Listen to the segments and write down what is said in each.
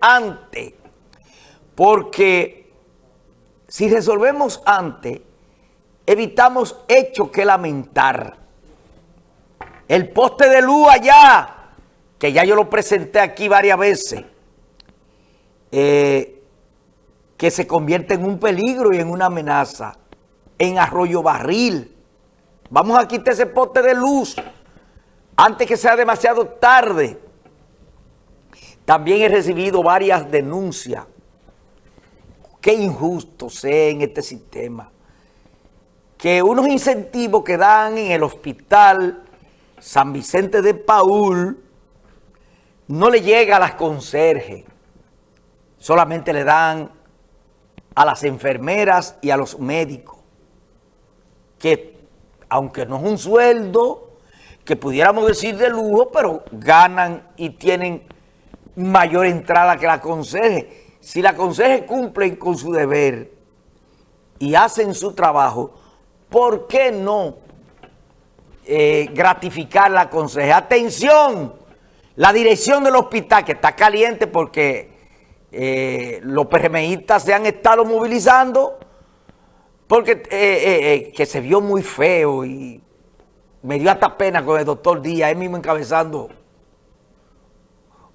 antes, porque si resolvemos antes, evitamos hechos que lamentar. El poste de luz allá, que ya yo lo presenté aquí varias veces, eh, que se convierte en un peligro y en una amenaza, en Arroyo Barril. Vamos a quitar ese poste de luz antes que sea demasiado tarde. También he recibido varias denuncias. Qué injusto sea en este sistema. Que unos incentivos que dan en el hospital San Vicente de Paul no le llega a las conserjes. Solamente le dan a las enfermeras y a los médicos. Que aunque no es un sueldo, que pudiéramos decir de lujo, pero ganan y tienen mayor entrada que la conserje. Si la conserje cumplen con su deber y hacen su trabajo, ¿por qué no eh, gratificar la conserje? ¡Atención! La dirección del hospital, que está caliente porque eh, los PRMistas se han estado movilizando, porque eh, que se vio muy feo y me dio hasta pena con el doctor Díaz, él mismo encabezando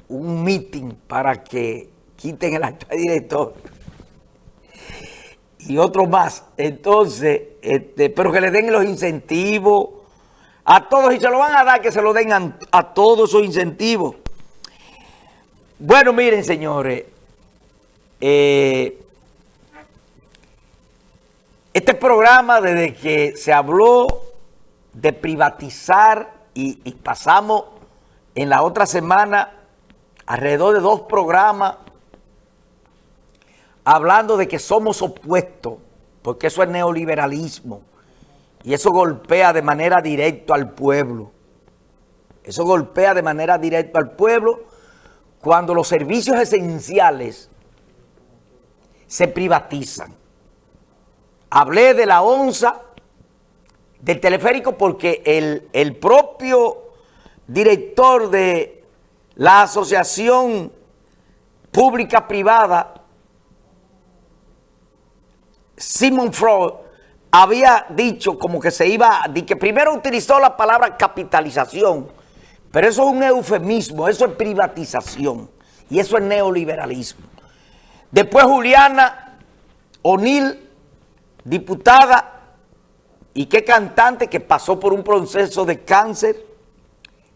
un meeting para que quiten el actual director y otro más. Entonces, este, pero que le den los incentivos a todos y se lo van a dar, que se lo den a, todos esos incentivos. Bueno, miren, señores, eh, este programa desde que se habló de privatizar y pasamos en la otra semana alrededor de dos programas hablando de que somos opuestos, porque eso es neoliberalismo, y eso golpea de manera directa al pueblo. Eso golpea de manera directa al pueblo cuando los servicios esenciales se privatizan. Hablé de la onza del teleférico porque el, el propio director de la asociación pública-privada, Simon Freud, había dicho como que se iba, que primero utilizó la palabra capitalización, pero eso es un eufemismo, eso es privatización y eso es neoliberalismo. Después Juliana O'Neill, diputada y qué cantante que pasó por un proceso de cáncer,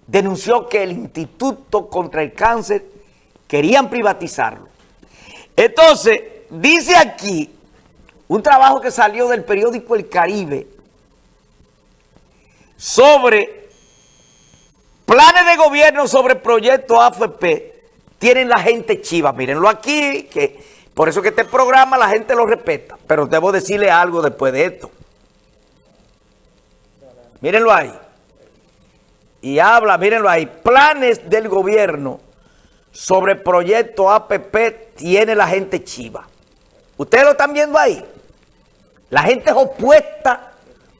denunció que el Instituto contra el Cáncer querían privatizarlo. Entonces, dice aquí un trabajo que salió del periódico El Caribe sobre planes de gobierno sobre proyectos AFP. Tienen la gente chiva, mírenlo aquí, que por eso que este programa la gente lo respeta. Pero debo decirle algo después de esto. Mírenlo ahí y habla, mírenlo ahí, planes del gobierno sobre proyecto APP tiene la gente chiva. Ustedes lo están viendo ahí. La gente es opuesta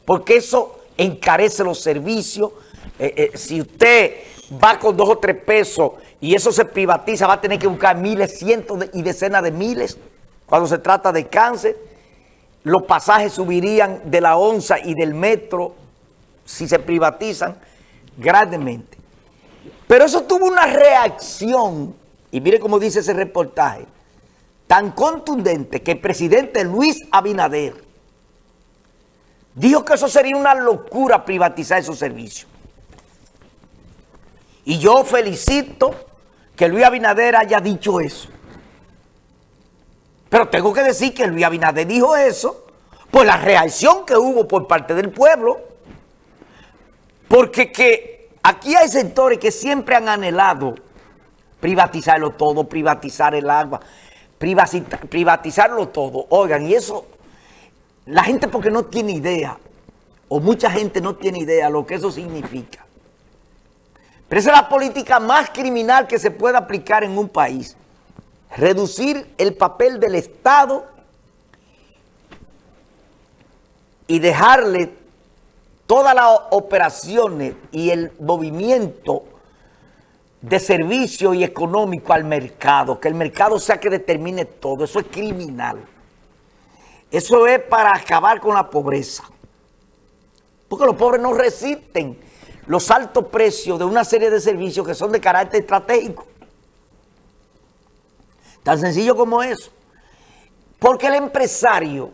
porque eso encarece los servicios. Eh, eh, si usted va con dos o tres pesos y eso se privatiza, va a tener que buscar miles, cientos y decenas de miles cuando se trata de cáncer. Los pasajes subirían de la onza y del metro si se privatizan grandemente. Pero eso tuvo una reacción, y mire cómo dice ese reportaje, tan contundente que el presidente Luis Abinader dijo que eso sería una locura privatizar esos servicios. Y yo felicito que Luis Abinader haya dicho eso. Pero tengo que decir que Luis Abinader dijo eso por la reacción que hubo por parte del pueblo. Porque que aquí hay sectores que siempre han anhelado privatizarlo todo, privatizar el agua, privatizarlo todo. Oigan, y eso, la gente porque no tiene idea, o mucha gente no tiene idea lo que eso significa. Pero esa es la política más criminal que se puede aplicar en un país. Reducir el papel del Estado y dejarle todas las operaciones y el movimiento de servicio y económico al mercado, que el mercado sea que determine todo, eso es criminal. Eso es para acabar con la pobreza. Porque los pobres no resisten los altos precios de una serie de servicios que son de carácter estratégico. Tan sencillo como eso. Porque el empresario,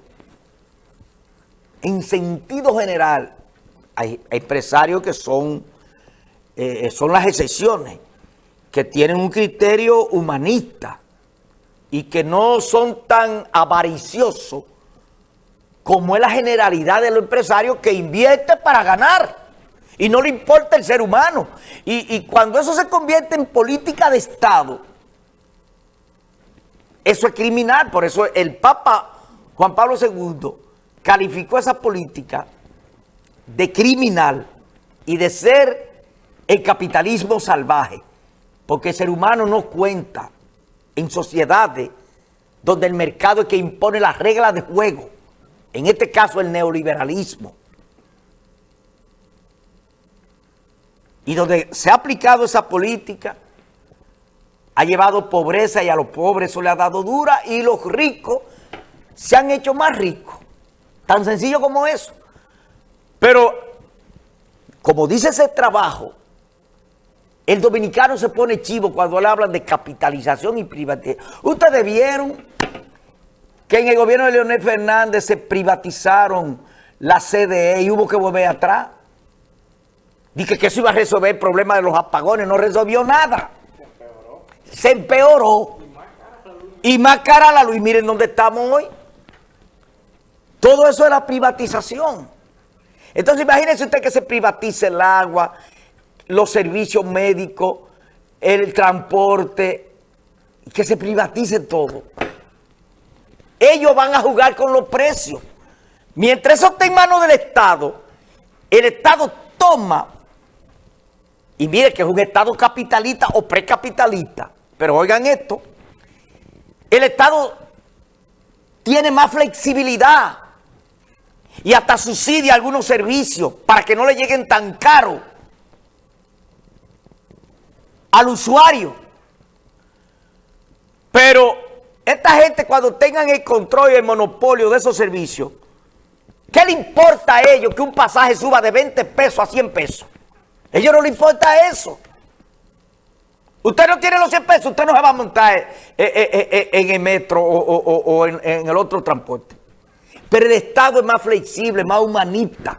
en sentido general, hay empresarios que son, eh, son las excepciones, que tienen un criterio humanista y que no son tan avariciosos como es la generalidad de los empresarios que invierte para ganar y no le importa el ser humano. Y, y cuando eso se convierte en política de Estado, eso es criminal. Por eso el Papa Juan Pablo II calificó esa política de criminal y de ser el capitalismo salvaje. Porque el ser humano no cuenta en sociedades donde el mercado es que impone las reglas de juego. En este caso el neoliberalismo. Y donde se ha aplicado esa política ha llevado pobreza y a los pobres eso le ha dado dura y los ricos se han hecho más ricos. Tan sencillo como eso. Pero, como dice ese trabajo, el dominicano se pone chivo cuando le hablan de capitalización y privatización. Ustedes vieron que en el gobierno de Leonel Fernández se privatizaron la CDE y hubo que volver atrás. Dije que eso iba a resolver el problema de los apagones, no resolvió nada se empeoró. Y más cara la luz. Miren dónde estamos hoy. Todo eso es la privatización. Entonces imagínense usted que se privatice el agua, los servicios médicos, el transporte, que se privatice todo. Ellos van a jugar con los precios. Mientras eso está en manos del Estado, el Estado toma, y mire que es un Estado capitalista o precapitalista, pero oigan esto, el Estado tiene más flexibilidad y hasta subsidia algunos servicios para que no le lleguen tan caro al usuario. Pero esta gente cuando tengan el control y el monopolio de esos servicios, ¿qué le importa a ellos que un pasaje suba de 20 pesos a 100 pesos? A ellos no les importa eso. Usted no tiene los 100 pesos, usted no se va a montar eh, eh, eh, en el metro o, en, el otro transporte. Pero el Estado es más flexible, más humanista.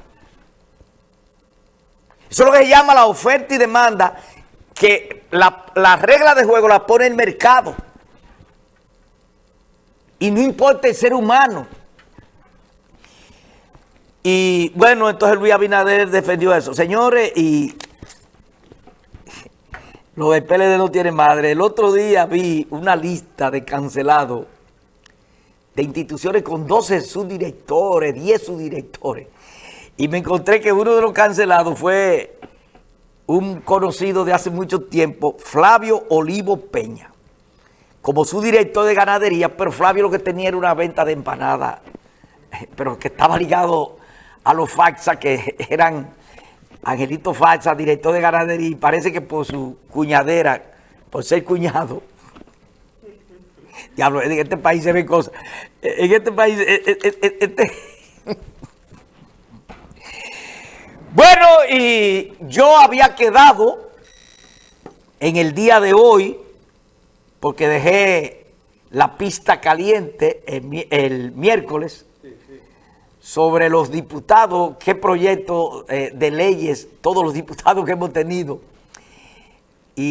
Eso es lo que se llama la oferta y demanda, que la, regla de juego la pone el mercado. Y no importa el ser humano. Y bueno, entonces Luis Abinader defendió eso. Señores, y lo del PLD no tiene madre. El otro día vi una lista de cancelados de instituciones con 12 subdirectores, 10 subdirectores. Y me encontré que uno de los cancelados fue un conocido de hace mucho tiempo, Flavio Olivo Peña, como subdirector de ganadería, pero Flavio lo que tenía era una venta de empanadas, pero que estaba ligado a los faxas que eran Angelito Falsa, director de ganadería, y parece que por su cuñadera, por ser cuñado, diablo, en este país se ven cosas, en este país, eh, eh, eh, este... bueno, y yo había quedado en el día de hoy, porque dejé la pista caliente el miércoles, sobre los diputados, qué proyecto eh, de leyes, todos los diputados que hemos tenido